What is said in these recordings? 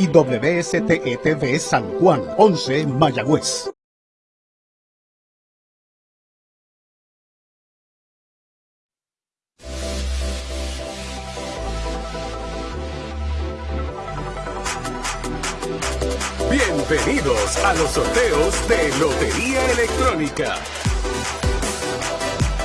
y WSTETV San Juan, 11 Mayagüez. Bienvenidos a los sorteos de Lotería Electrónica.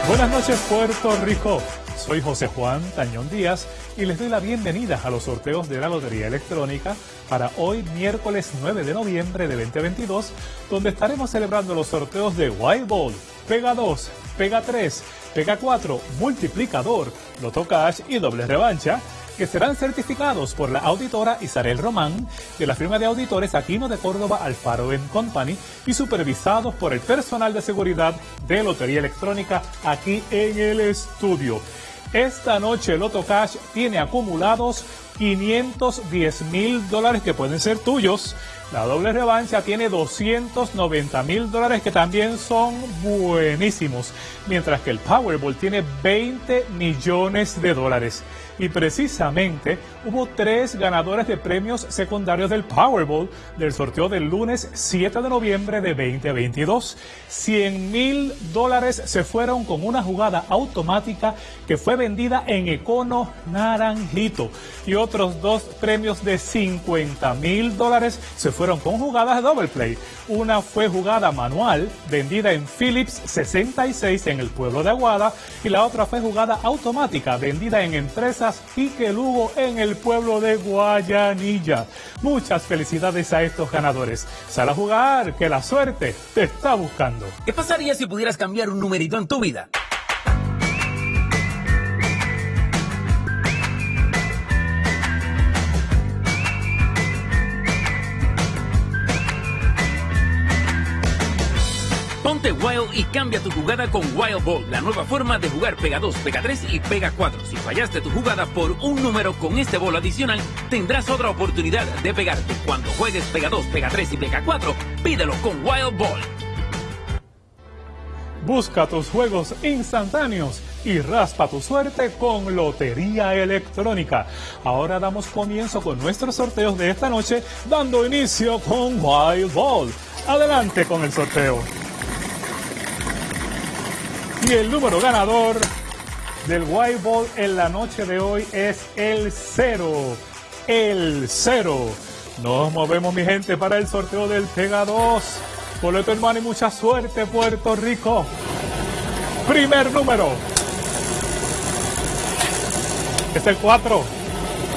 Buenas noches Puerto Rico. Soy José Juan Tañón Díaz y les doy la bienvenida a los sorteos de la Lotería Electrónica para hoy miércoles 9 de noviembre de 2022, donde estaremos celebrando los sorteos de Wild Ball, Pega 2, Pega 3, Pega 4, Multiplicador, Loto Cash y Doble Revancha que serán certificados por la auditora Isabel Román de la firma de auditores Aquino de Córdoba Alfaro Company y supervisados por el personal de seguridad de Lotería Electrónica aquí en el estudio. Esta noche Loto Cash tiene acumulados 510 mil dólares que pueden ser tuyos. La doble revancha tiene 290 mil dólares que también son buenísimos. Mientras que el Powerball tiene 20 millones de dólares. Y precisamente hubo tres ganadores de premios secundarios del Powerball del sorteo del lunes 7 de noviembre de 2022. 100 mil dólares se fueron con una jugada automática que fue vendida en Econo Naranjito. Y otros dos premios de 50 mil dólares se fueron con jugadas double play. Una fue jugada manual, vendida en Philips 66 en el pueblo de Aguada, y la otra fue jugada automática, vendida en Empresas Pique Lugo en el pueblo de Guayanilla. Muchas felicidades a estos ganadores. Sal a jugar, que la suerte te está buscando. ¿Qué pasaría si pudieras cambiar un numerito en tu vida? Wild y cambia tu jugada con Wild Ball, la nueva forma de jugar Pega 2, Pega 3 y Pega 4. Si fallaste tu jugada por un número con este bolo adicional, tendrás otra oportunidad de pegarte. Cuando juegues Pega 2, Pega 3 y Pega 4, pídelo con Wild Ball. Busca tus juegos instantáneos y raspa tu suerte con Lotería Electrónica. Ahora damos comienzo con nuestros sorteos de esta noche, dando inicio con Wild Ball. Adelante con el sorteo. Y el número ganador del White Ball en la noche de hoy es el cero. El cero. Nos movemos, mi gente, para el sorteo del Pega 2. Boleto hermano y mucha suerte, Puerto Rico. Primer número. Es el 4.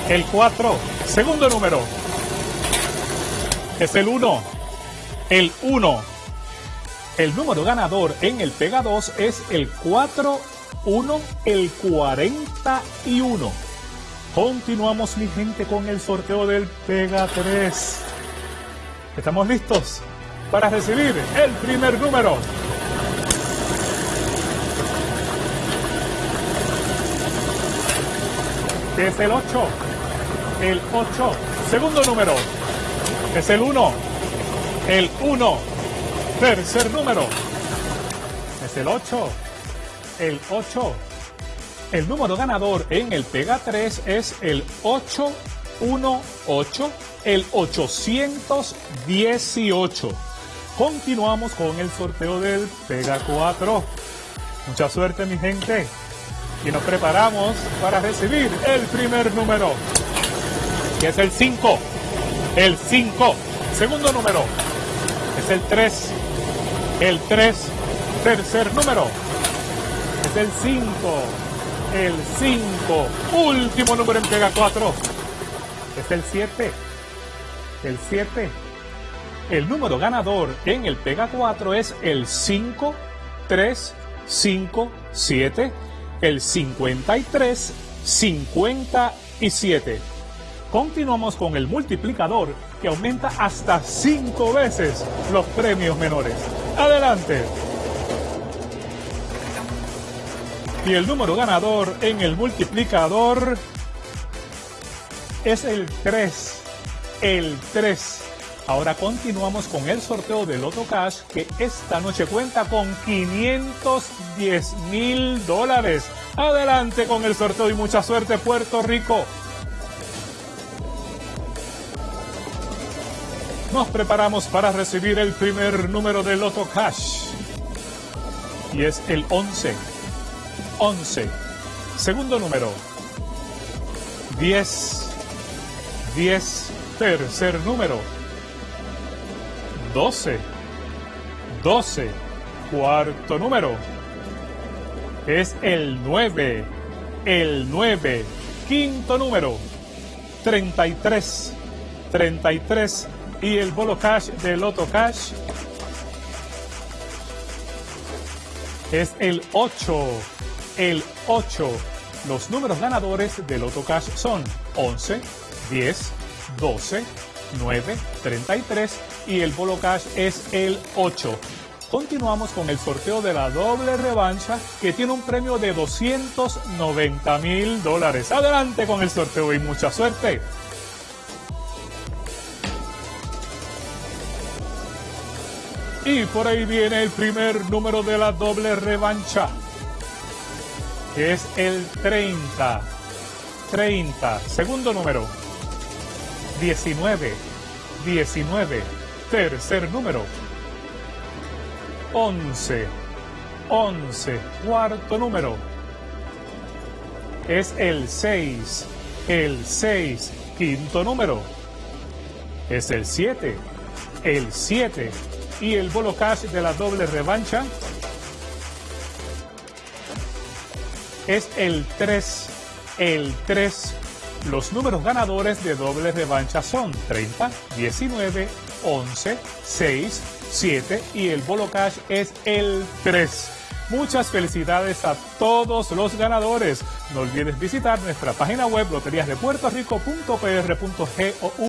El 4. Segundo número. Es el 1. El 1. El número ganador en el Pega 2 es el 41, el 41. Continuamos, mi gente, con el sorteo del Pega 3. ¿Estamos listos para recibir el primer número? Es el 8. El 8. Segundo número. Es el 1. El 1. Tercer número. Es el 8. El 8. El número ganador en el Pega 3 es el 818, el 818. Continuamos con el sorteo del Pega 4. Mucha suerte, mi gente. Y nos preparamos para recibir el primer número, que es el 5. El 5. Segundo número es el 3. El 3, tercer número. Es el 5. El 5. Último número en Pega 4. Es el 7. El 7. El número ganador en el Pega 4 es el 5, 3, 5, 7. El 53, 57. Continuamos con el multiplicador que aumenta hasta 5 veces los premios menores. Adelante. Y el número ganador en el multiplicador es el 3. El 3. Ahora continuamos con el sorteo de Loto Cash que esta noche cuenta con 510 mil dólares. Adelante con el sorteo y mucha suerte Puerto Rico. Nos preparamos para recibir el primer número de Loto Cash. Y es el 11. 11. Segundo número. 10. 10. Tercer número. 12. 12. Cuarto número. Es el 9. El 9. Quinto número. 33. 33 y el bolo cash de Loto Cash es el 8. El 8. Los números ganadores de Loto Cash son 11, 10, 12, 9, 33 y el bolo cash es el 8. Continuamos con el sorteo de la doble revancha que tiene un premio de 290 mil dólares. Adelante con el sorteo y mucha suerte. Y por ahí viene el primer número de la doble revancha. Que es el 30. 30. Segundo número. 19. 19. Tercer número. 11. 11. Cuarto número. Es el 6. El 6. Quinto número. Es el 7. El 7 y el bolo cash de la doble revancha es el 3. El 3. Los números ganadores de doble revancha son 30, 19, 11, 6, 7 y el bolo cash es el 3. Muchas felicidades a todos los ganadores. No olvides visitar nuestra página web loteriasdepuertorico.pr.gou